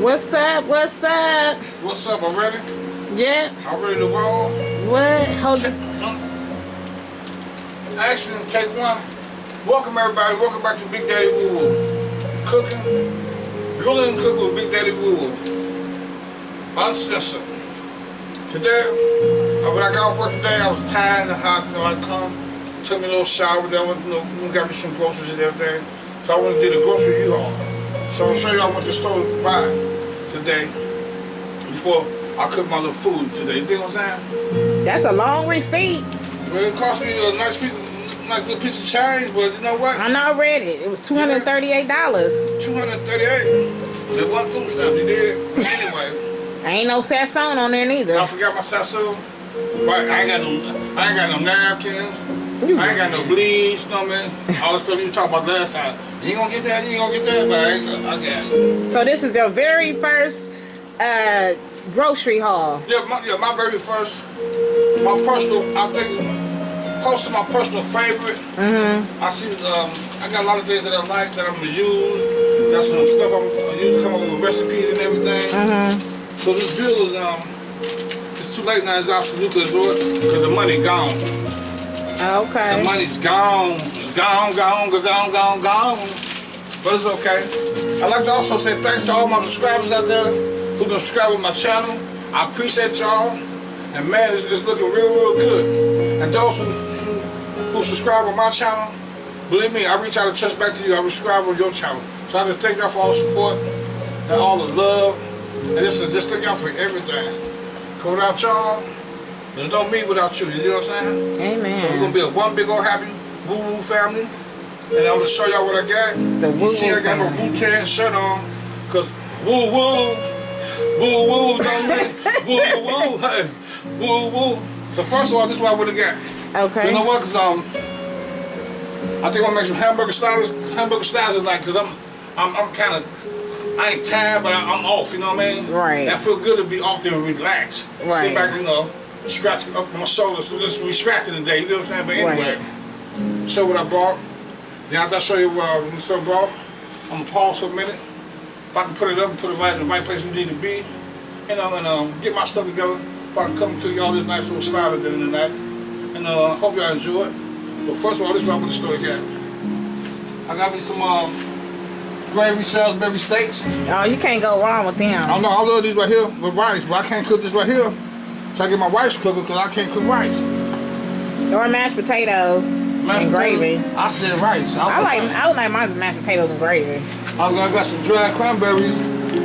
What's up? What's up? What's up? I'm ready. Yeah. I'm ready to roll. What? Hold Take, action, take one. Welcome everybody. Welcome back to Big Daddy Woo Woo. Cooking, grilling cooking with Big Daddy Woo Woo. Uncensored. Today, uh, when I got off work today, I was tired and hot. You know, I come, took me a little shower, then went, you know, got me some groceries and everything. So I went to do the grocery U-Haul. So I'm gonna show you I went to the store to buy today before I cook my little food today. You dig what I'm saying? That's a long receipt. Well, it cost me a nice piece, of, nice little piece of change, but you know what? I know I read it. It was two hundred thirty-eight dollars. Two hundred thirty-eight. It wasn't food stamps, you did. Anyway, Ain't no Sasson on there neither. I forgot my sasso. Right, I ain't got no, I ain't got no napkins. I ain't got no bleach, no man. what I mean? All the stuff you talking about last time. You ain't gonna get that, you ain't gonna get that, but I, ain't, I got it. So this is your very first uh, grocery haul. Yeah, my, yeah, my very first, my personal, I think, close to my personal favorite. Mm-hmm. I see, um, I got a lot of things that I like that I'm gonna use. Got some stuff I'm gonna use to come up with recipes and everything. Mm-hmm. So this bill is, um, it's too late now, it's absolute to do it, because the money gone. Okay. The money's gone, gone, gone, gone, gone, gone. But it's okay. I'd like to also say thanks to all my subscribers out there who been subscribing to my channel. I appreciate y'all. And man, it's, it's looking real, real good. And those who, who, who subscribe on my channel, believe me, I reach out and touch back to you. I subscribe on your channel. So I just thank y'all for all the support and all the love. And just, just thank y'all for everything. Cause without y'all, there's no me without you. You know what I'm saying? Amen. So we're gonna be a one big old happy woo woo family. And I'm gonna show y'all what I got. The you woo see I woo got my family. Wu Tang shirt on. Cause woo woo, woo woo, don't woo woo, hey, woo woo. So first of all, this is what I would have got. Okay. You know what? Cause um, I think I'm gonna make some hamburger styles, hamburger styles tonight. Cause I'm, I'm, I'm kind of, I ain't tired, but I, I'm off. You know what I mean? Right. And I feel good to be off there and relax. Right. Sit back, you know, scratch up my shoulders. So this we scratching today. You know what I'm saying? But anyway, show what I bought. Then after I show you what I I bought, I'm gonna pause for a minute. If I can put it up and put it right in the right place we need to be, you know, and um, get my stuff together. If I can come to y'all this nice little style at the end of the night. And uh, hope y'all enjoy it. But first of all, this is what I want the store got. I got me some um, gravy Salisbury steaks. Oh, you can't go wrong with I them. don't know, I love these right here with rice, but I can't cook this right here. So I get my rice cooker because I can't cook rice. Or mashed potatoes Mashed and gravy. potatoes, I said rice. I like I would like my mashed potatoes and gravy. I got, I got some dried cranberries.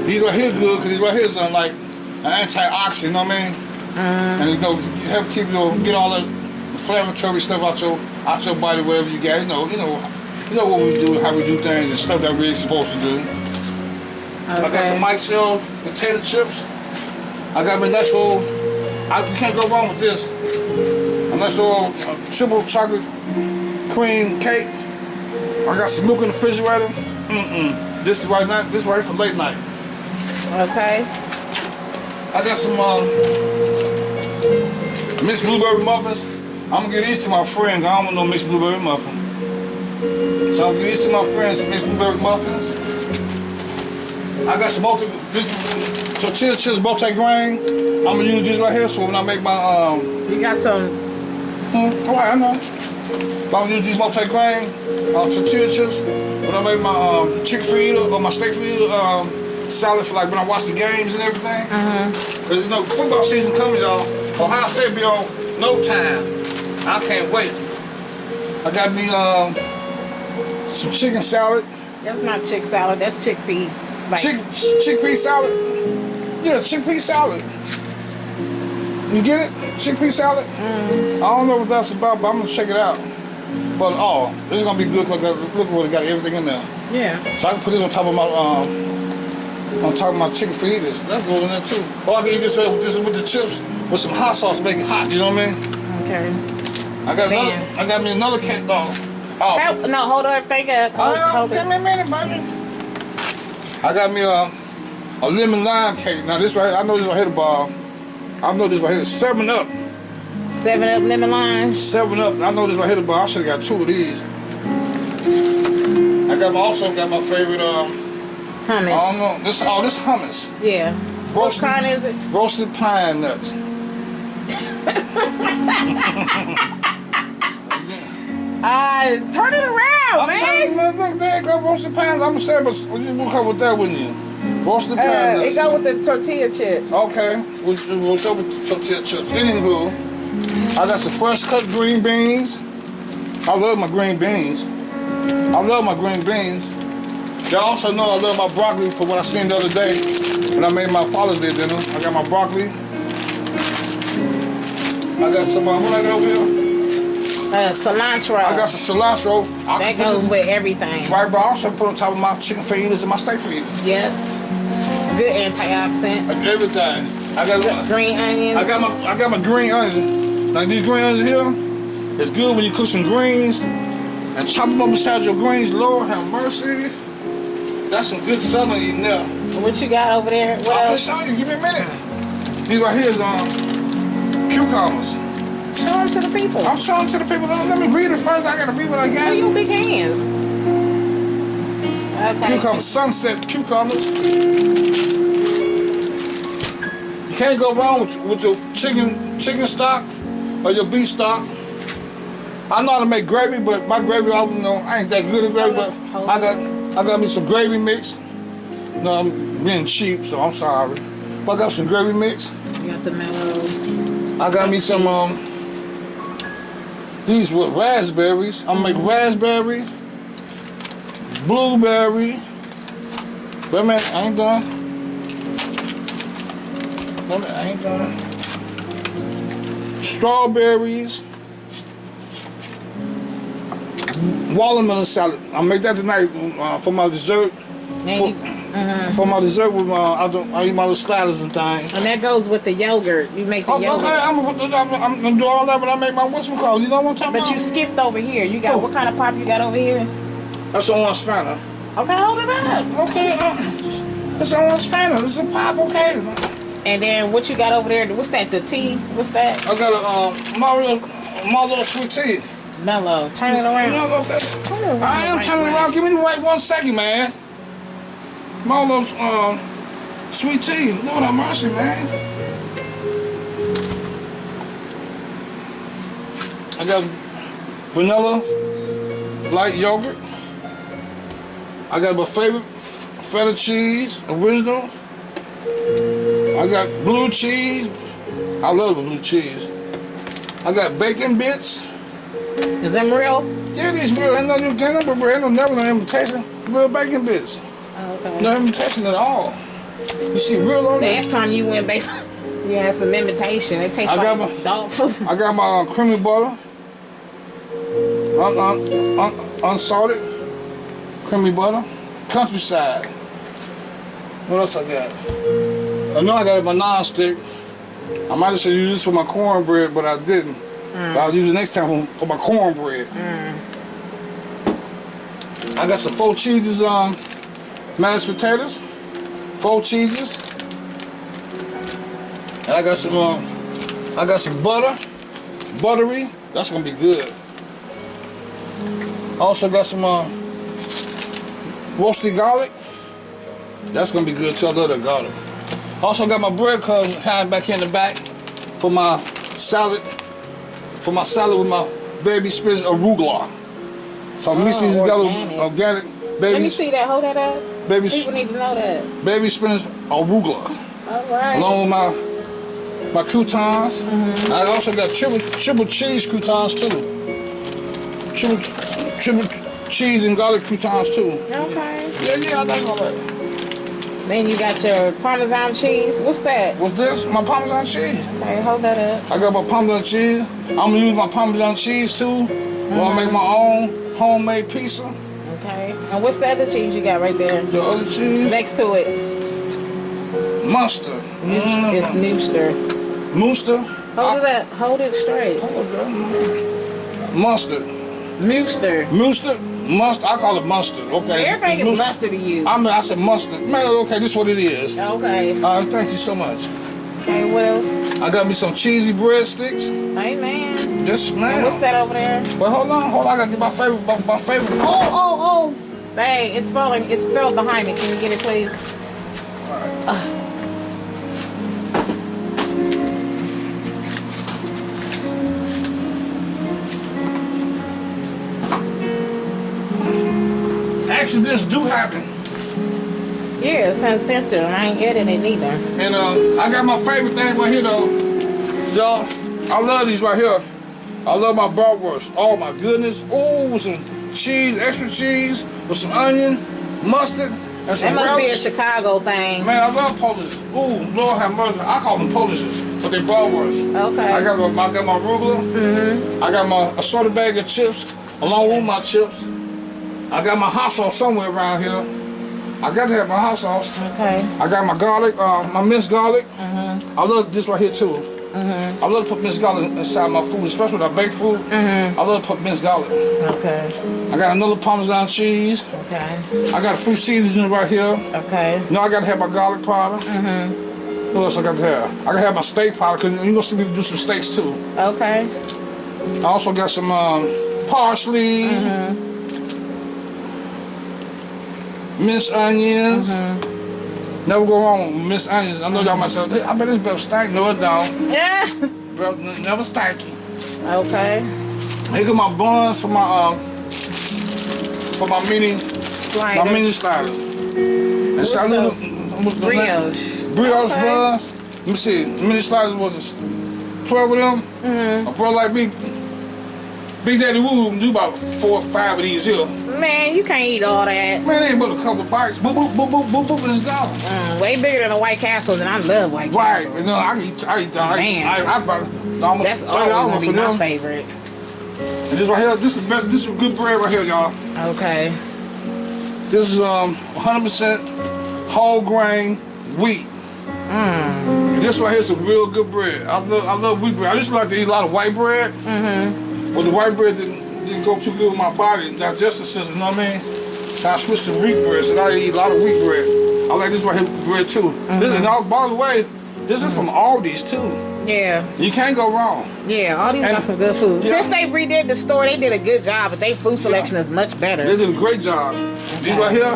These right here good because these right here is uh, like an antioxidant, you know what I mean? And you know, help keep you know, get all the inflammatory stuff out your out your body, wherever you got. You know, you know, you know what we do, how we do things, and stuff that we're supposed to do. Okay. I got some. Mike potato chips. I got my little, I you can't go wrong with this. A little uh, triple chocolate cream cake. I got some milk in the refrigerator. Mm-mm. This is right now, this is right for late night. Okay. I got some um, mixed blueberry muffins. I'm gonna give these to my friends. I don't want no mixed blueberry muffin. So I'm gonna give these to my friends, mixed blueberry muffins. I got some multi, this tortilla chips multi-grain. I'm gonna use these right here, so when I make my, um, You got some. hmm, all right, I know. But I'm gonna use these multi-grain uh, tortilla chips when I make my um, chicken fajita or my steak fajita um, salad for like when I watch the games and everything. Uh Cause you know football season coming, y'all. Ohio State be on no time. I can't wait. I got me um some chicken salad, That's not chick salad. That's chickpeas. Like chick chickpea salad. Yeah, chickpea salad. You get it? Chickpea salad. I don't know what that's about, but I'm gonna check it out. But oh, this is gonna be good. Cause look what it got everything in there. yeah. So I can put this on top of my um on top of my chicken fajitas. That goes in there too. Or I can eat this uh, this with the chips with some hot sauce, make it hot. You know what I mean? Okay. I got Man. another. I got me another cake dog. Oh, Help, no, hold everything up. Hold, oh, hold give me a minute, baby. I got me a a lemon lime cake. Now this right, I know this right here, Bob. I know this right here. Seven up, Seven up lemon lime. seven up. I know this right here, Bob. I should have got two of these. I got my, also got my favorite um Hummus. I don't know. This oh this hummus. Yeah. What Roasted, kind is it? roasted pine nuts. Uh, turn it around, I'm man. man, look, there go, roasted pine. I'm saying, but you will come with that, wouldn't you? Roasted pine Uh, nuts. it go with the tortilla chips. Okay, we'll, we'll show with tortilla chips. Anywho, I got some fresh cut green beans. I love my green beans. I love my green beans. Y'all also know I love my broccoli for what I seen the other day when I made my Father's Day dinner. I got my broccoli. I got some, uh, what I got over here? Uh, cilantro. I got some cilantro. I that goes with everything. Right, but I also put on top of my chicken fajitas and my steak fajitas. Yep. Good antioxidant. Everything. I got Green onions. I got my I got my green onions. Like these green onions here, it's good when you cook some greens and chop them up beside your greens. Lord have mercy. That's some good southern eating there. what you got over there? What I'll else? show you. Give me a minute. These right here is um cucumbers. Show them to the people. I'm showing to the people. Let me, let me read it first. I gotta read what I got. your big hands. Okay. Cucumbers, sunset cucumbers. You can't go wrong with, with your chicken chicken stock or your beef stock. I know how to make gravy, but my gravy, I don't know, I ain't that good at gravy, but I got I got me some gravy mix. No, I'm being cheap, so I'm sorry. But I got some gravy mix. You got the mellow. I got me some um these with raspberries. I'm gonna make raspberry, blueberry. Wait a minute, I ain't done. Wait a minute, I ain't done. Strawberries. Watermelon salad. I'll make that tonight uh, for my dessert. For, you, for my dessert with my, I, I eat my little sliders and things. and that goes with the yogurt. You make the Oh, yogurt. okay, I'm I'm, I'm gonna do all that when I make my what's called? You know what I'm talking But about? you skipped over here. You got Oh. what kind of pop you got over here? That's one's Fanta. Okay, hold it up. Okay, uh, on one's Fanta. Is a pop, okay. And then what you got over there? What's that? The tea? What's that? I got a um, Mario, little sweet tea. Mellow. Turn it around. Turn it around. I am right turning around. Give me the right one second, man. Little um, sweet tea. Lord have mercy, man. I got vanilla light yogurt. I got my favorite feta cheese, original. I got blue cheese. I love the blue cheese. I got bacon bits. Is them real? Yeah, these real. Ain't no you can't never ain't no never no imitation. Real bacon bits. Oh, okay. No imitation at all. You see real on Last this. time you went based, you had some imitation. It tastes I like my- dog food. I got my uh, creamy butter. Un, un, un, unsalted creamy butter. Countryside. What else I got? I know I got my non-stick. I might have should use this for my cornbread, but I didn't. But I'll use it next time for, for my cornbread. I got some four cheeses on mashed potatoes. Four cheeses. And I got some um, I got some butter. Buttery. That's gonna be good. Also got some uh, roasted garlic. That's gonna be good too. I love that garlic. Also got my bread crumbs hiding back here in the back for my salad. For my salad with my baby spinach arugula. So I'm mixing these oh, together organic. organic baby, Let me see that. Hold that up. baby, People need to know that. baby spinach arugula. All right. Along with my my croutons. Mm-hmm. I also got triple triple cheese croutons too. Triple triple cheese and garlic croutons too. Okay. Yeah, yeah, I like all that. Then you got your Parmesan cheese. What's that? What's this? My Parmesan cheese. Okay, hold that up. I got my Parmesan cheese. I'm gonna use my Parmesan cheese too. When I make my own homemade pizza. Okay. And what's the other cheese you got right there? The other cheese, Next to it, mustard. it's Mm, Nooster. Mooster. Hold it up. Hold it straight. Mustard. Mooster. Mustard. Mustard. I call it mustard. Okay. Everything is Mustard. to you. I mean, I said mustard. Man, okay, this is what it is. Okay. All right, thank you so much. Okay, what else? I got me some cheesy breadsticks. Hey, man. Yes, ma'am. What's that over there? But hold on, hold on. I got to get my favorite, my, my favorite. Oh, oh, oh. Hey, it's falling. It's fell behind me. Can you get it, please? Accidents do happen. Yeah, it sounds sensitive. and I ain't getting it either. And uh, I got my favorite thing right here though. Y'all, I love these right here. I love my bratwurst. Oh my goodness. Oh, with some cheese, extra cheese, with some onion, mustard, and That some must be a. Chicago thing. Man, I love Polish. Ooh, Lord have mercy. I call them Polishes, but they bratwurst. Okay. I got my, I got my arugula. Mm-hmm. I got my assorted bag of chips, along with my chips. I got my hot sauce somewhere around here. I got to have my hot sauce. Okay. I got my garlic, uh, my minced garlic. Mhm. I love this right here too. Mhm. I love to put minced garlic inside my food, especially when I bake food. I love to put minced garlic. Okay. I got another Parmesan cheese. Okay. I got a fruit seasoning right here. Okay. Now I gotta have my garlic powder. Mhm. What else I got to have? I gotta have my steak powder because you're gonna see me do some steaks too. Okay. I also got some um, parsley, minced onions. Never go wrong with minced onions. I know y'all might say, hey, I bet this better stank. No, it don't. Yeah. Bro, never stanky. Okay. Here got my buns for my um for my mini my mini slider. And What's so the little- what's the name? Brioche. Brioche Okay. buns. Let me see. Mini sliders was 12 of them. Mm-hmm. A bro like me, Big Daddy Woo do about four or five of these here. Man, you can't eat all that. Man, ain't but a couple of bites. Boop, boop, boop, boop, boop, boop, and it's gone. Mm, way bigger than a White Castle, and I love White Right. Castle. You know, I eat, I eat, I, Man. I, I, I, I almost That's always gonna be my them. favorite. And this right here, this is best, this is good bread right here, y'all. Okay. This is um 100% whole grain wheat. And this right here is a real good bread. I love I love wheat bread. I to like to eat a lot of white bread. Mm-hmm. But the white bread didn't, didn't go too good with my body, digestive system, you know what I mean? So I switched to wheat bread, so now I eat a lot of wheat bread. I like this right here bread too. This, and all, by the way, this is from Aldi's too. Yeah. You can't go wrong. Yeah. All these And- got some good food. Yeah. Since they redid the store, they did a good job, but their food selection is much better. They did a great job. These right here,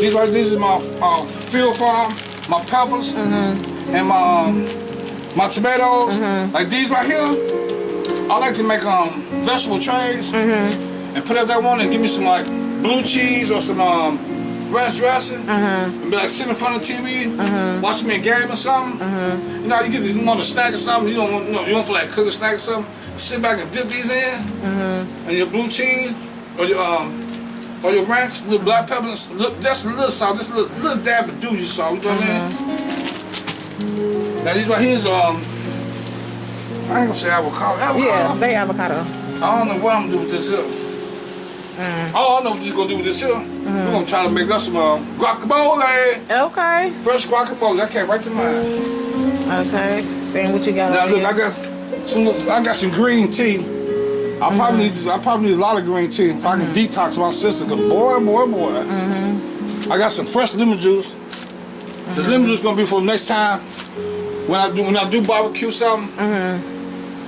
these right these is my uh, field farm, my peppers, and my um, my tomatoes. Like these right here, I like to make um vegetable trays and put up that one and give me some like blue cheese or some um ranch dressing. And be like sitting in front of the TV, watching me a game or something. You know, you get you want a snack or something. You don't want you, know, you don't feel like cooking a snack or something. Sit back and dip these in. And your blue cheese or your um or your ranch, with black peppers, look just a little salt, just a little, little dab of Doogie salt, you know what I mean? Now these right here's um I ain't gonna say avocado. Avocado. Yeah, they avocado. I don't know what I'm gonna do with this here. Oh, I don't know what this gonna do with this here. Mm-hmm. We're gonna try to make us some um, guacamole. Okay. Fresh guacamole. That came right to mind. Okay. Saying what you got Now look, I got some. I got some green tea. I probably mm-hmm. need. I probably need a lot of green tea if I can mm-hmm. detox my system. Cause boy, boy, boy. I got some fresh lemon juice. The lemon juice gonna be for next time when I do when I do barbecue something.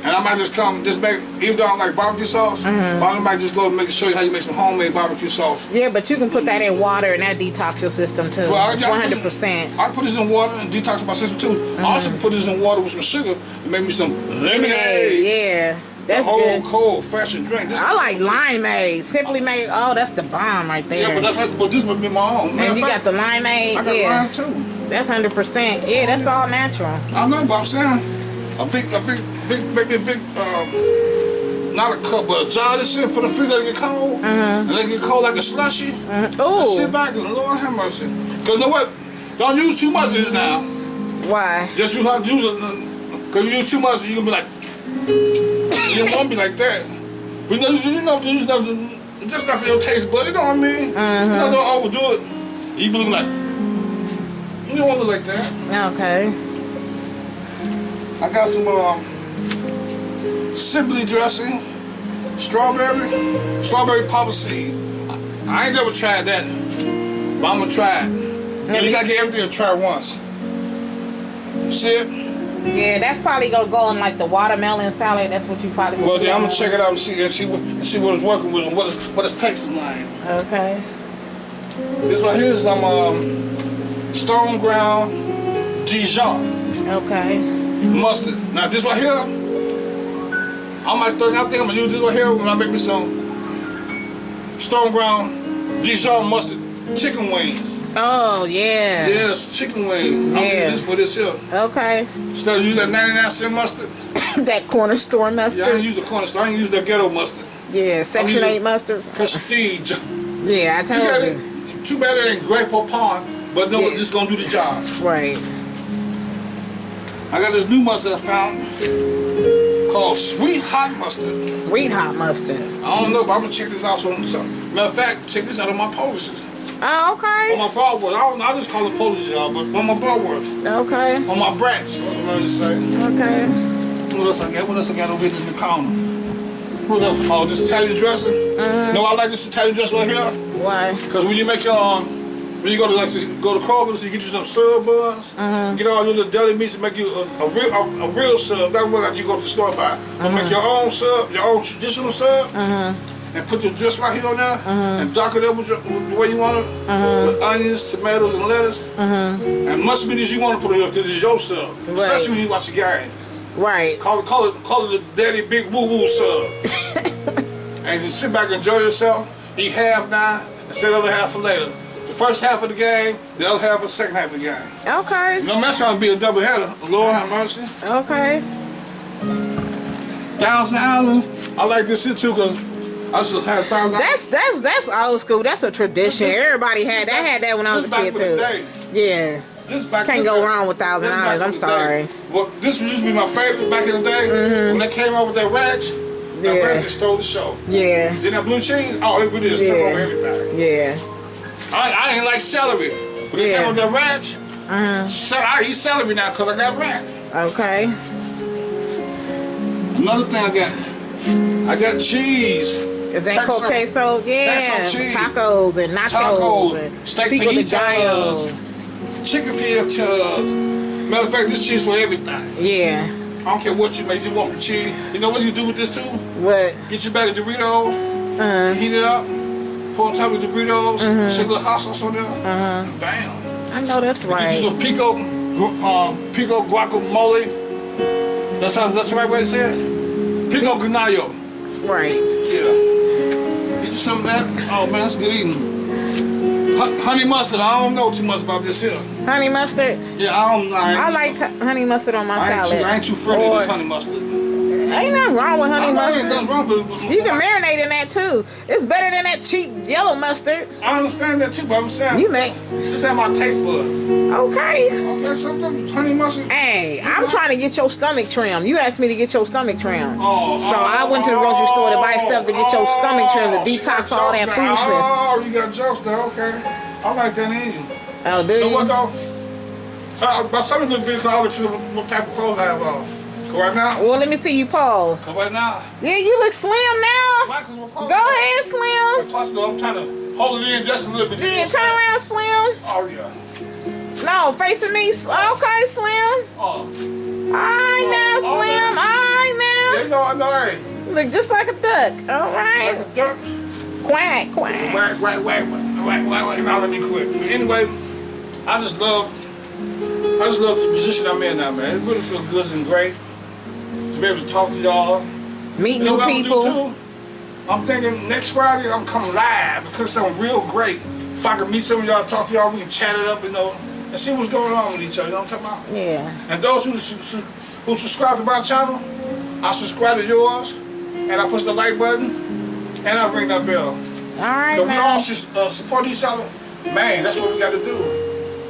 And I might just come, just make, even though I like barbecue sauce, mm-hmm. but I might just go and make show you how you make some homemade barbecue sauce. Yeah, but you can put that in water and that detox your system too. Well, I- It's I- 100%. I put this in water and detox my system too. I also mm-hmm. put this in water with some sugar and make me some lemonade. Yeah. That's Old, good. cold, fashioned drink. This I like limeade. Simply made. Oh, that's the bomb right there. Yeah, but, that's, but this would be my own. and you got the limeade. I got Yeah, mine too. that's 100%. Yeah, that's all natural. I know, but I'm saying a big, a big, big, maybe a big, um, not a cup, but a jar of this shit. Put a let it get cold, and let it get cold like a slushy. And sit back and Lord have mercy. Cause you know what? Don't use too much of this now. why? Just use how to use it. Cause you use too much, you gonna be like. you don't want to be like that. But you know, you know, you know, just not for your taste, but you know what I mean. You know, don't overdo it. You be looking like. You don't want to look like that. Okay. I got some um, simply dressing, strawberry, strawberry papa seed. I ain't never tried that, but I'm gonna try it. Let you me- gotta get everything to try once. You see it? Yeah, that's probably gonna go on like the watermelon salad. That's what you probably. Well, then I'm gonna check it out and see and see what and see what it's working with and what is what its taste like. Okay. This right here is some um, stone ground Dijon Okay. mustard. Now this right here, I might throw, I think I'm gonna use this right here when I make me some stone ground Dijon mustard chicken wings. Oh yeah. Yes, chicken wings. I'm gonna use this for this here. Okay. Instead of using that 99 cent mustard, that corner store yeah, I mustard. didn't use the corner store. I didn't use that ghetto mustard. Yeah, Section 8 mustard. Prestige. Yeah, I You told got you. it. Too bad it ain't Grey Poupon, but no, Yeah. it's just gonna do the job. Right. I got this new mustard I found called Sweet Hot Mustard. Sweet hot mustard. I don't know, but I'm gonna check this out on some. Matter of fact, check this out on my polishes. Oh, okay. On my broadwork. I don't know, I just call it polishes, y'all, but on my broadwork. Okay. On my brats, what I'm gonna. Okay. What else I got? What else I got over here in the corner? What else? Oh, this Italian dressing. No, I like this Italian dressing right here. Why? Cause when you make your um, when you go to like go to Kroger's, you get you some sub buns, uh-huh. get all your little deli meats and make you a, a real a, a real sub. That one that you go to the store buy. But make uh-huh. your own sub, your own traditional sub, uh-huh. and put your dress right here on there, and dock it up with, your, with the way you want it, with onions, tomatoes, and lettuce, and much meat as you want to put it. Because it's your sub, especially when you watch the game. Right. Call it, call it, call it the daddy big woo woo sub. and you sit back and enjoy yourself. Eat half now and set the other half for later. The first half of the game, the other half of the second half of the game. Okay. No mess around be a double header. Lord have mercy. Okay. Thousand Island. I like this shit too because I just had Thousand That's that's that's old school. That's a tradition. Everybody had that. I had that when I was a back kid too. day. Yeah. This back Can't go back- wrong with Thousand this back Islands. for I'm sorry. Well, this used to be my favorite back in the day. Mm-hmm. When they came out with that ranch, that. Yeah. ranch just stole the show. Yeah. Then that blue cheese, oh, it just took Yeah. over everything. Yeah. I, I ain't like celery. But they Yeah. came with that ranch. Uh So I eat celery now because I got ranch. Okay. Another thing I got, I got cheese, Is that Texas- queso? Yeah. Tacos and nachos Tacos, and steak fajitas. chicken filetas. Matter of fact, this cheese for everything. Yeah. I don't care what you make, you want some cheese. You know what you do with this too? What? Get your bag of Doritos, uh -huh. heat it up, put on top of the Doritos, Mm-hmm. shake a little hot sauce on there, and bam. I know that's right. Get you some pico, um, pico guacamole. That's how, that's the right way to say it? Pico ganayo. Right. Yeah. Get you some of that. Oh man, that's good eating. Honey mustard, I don't know too much about this here. Honey mustard. Yeah, I don't know. I, I like honey mustard on my I salad. too, I ain't too friendly with honey mustard. Ain't nothing wrong with honey I know ain't mustard. nothing wrong with it. You can marinate in that too. It's better than that cheap yellow mustard. I understand that too, but I'm saying You make this ain't my taste buds. okay. Okay, something honey mustard. Hey, I'm trying to get your stomach trimmed. You asked me to get your stomach trimmed. Oh, So I went to the grocery store to buy stuff to get your stomach trimmed to oh, detox all that now. foolishness. Oh, you got jokes now, okay. I like that in you. Oh, do You know what you? though? Uh, my stomach look big because I always feel what type of clothes I have on. So right now, Well, let me see you pause. so right now, Yeah, you look slim now. why? Because my clothes. Go ahead, Slim. Plus, though, I'm trying to hold it in just a little bit. Yeah, turn around, Slim. Oh yeah. No, facing me. Okay, Slim. Oh. oh, oh all right now, Oh, oh, Slim. All Yeah, right you know, I know, hey. Look just like a duck. All like a duck. Quack, quack. Wait, wait, wait, wait, wait, wait. Now let me quit. But anyway, I just love, I just love the position I'm in now, man. It really feels good and great be able to talk to y'all. Meet You know new I'm people. too? I'm thinking next Friday I'm coming live because something real great. If I can meet some of y'all, talk to y'all, we can chat it up, you know, and see what's going on with each other. You know what I'm talking about? Yeah. And those who who subscribe to my channel, I subscribe to yours, and I push the like button, and I ring that bell. All right So we all should uh, support each other. Man, that's what we got to do.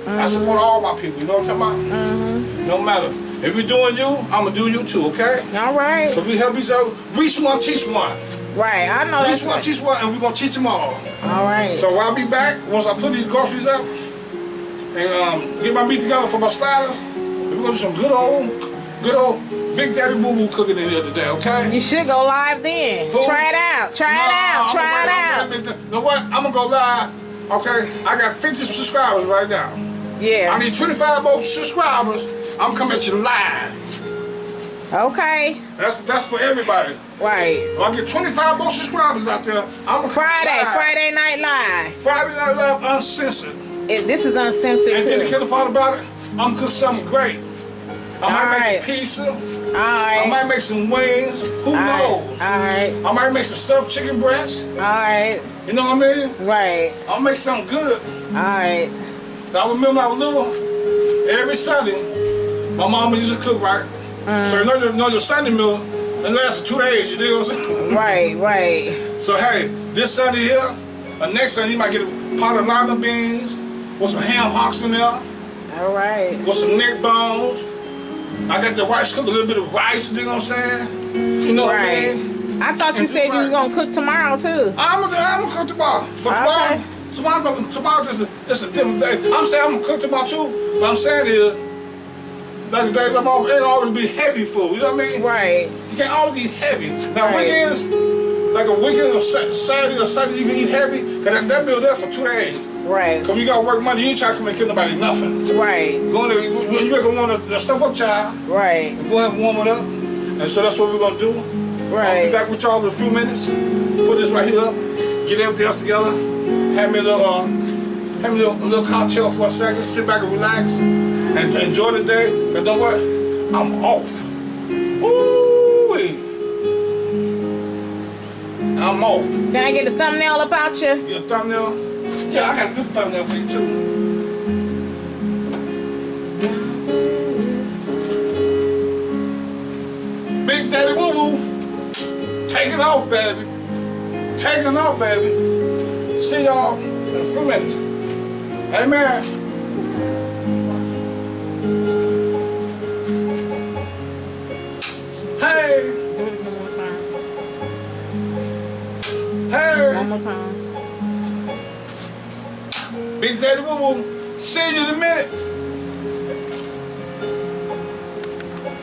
I support all my people. You know what I'm talking about? Mm -hmm. No matter. If you're doing you, I'm to do you too, okay? All right. So we help each other. Reach one, teach one. Right. I know Reach one, right. teach one, and we're to teach them all. All right. So I'll be back once I put these groceries up and um, get my meat together for my sliders. We're to do some good old, good old Big Daddy Boo Boo cooking in here today, okay? You should go live then. Try it out. Try it out. Try it out. You know what? I'm gonna go live. Okay, I got 50 subscribers right now. Yeah. I need 25 more subscribers. I'm coming at you live. Okay. That's that's for everybody. Right. If I get 25 more subscribers out there, I'm Friday. Friday Night Live. Friday Night Live uncensored. It, this is uncensored And then the too. killer part about it, I'm gonna cook something great. I might make a pizza. All I might make some wings. Who All right. knows? All right. I might make some stuffed chicken breasts. All right. You know what I mean? Right. I'll make something good. All right. I remember when I was little, every Sunday, my mama used to cook right. Mm. So you know, your- know your Sunday meal, it lasts for two days, you dig what I'm saying? Right. Right. So hey, this Sunday here, or next Sunday you might get a pot of lima beans with some ham hocks in there, All right. with some neck bones. I got the rice cook, a little bit of rice, you dig what I'm saying? You know what I mean? I thought you said you was gonna cook tomorrow too. I'm gonna, I'm gonna cook tomorrow. But tomorrow, Okay. tomorrow, gonna- tomorrow, this is, this is a different day. I'm saying I'm gonna cook tomorrow too, but I'm saying is, like the days I'm off, it always be heavy food, you know what I mean? Right. You can't always eat heavy. Now Right. weekends, like a weekend or Saturday or Sunday, you can eat heavy, cause that, that meal there for two days. Right. Cause you gotta work money, you ain't trying to come and kill nobody nothing. Right. Go in there, you, you better warm the, the stuff up, child. Right. Go ahead and warm it up. And so that's what we're gonna do. I'll be Right. back with y'all in a few minutes. Put this right here up. Get everything else together. Have me a little, uh, have me a little, a little cocktail for a second. Sit back and relax. And enjoy the day. And know what? I'm off. Ooh I'm off. Can I get a thumbnail about you? Get a thumbnail? Yeah, I got a good thumbnail for you too. Big Daddy Woo Woo. Taking off, baby. Taking off, baby. See y'all in a few minutes. Amen. More time. Big Daddy Woo Woo. See you in a minute.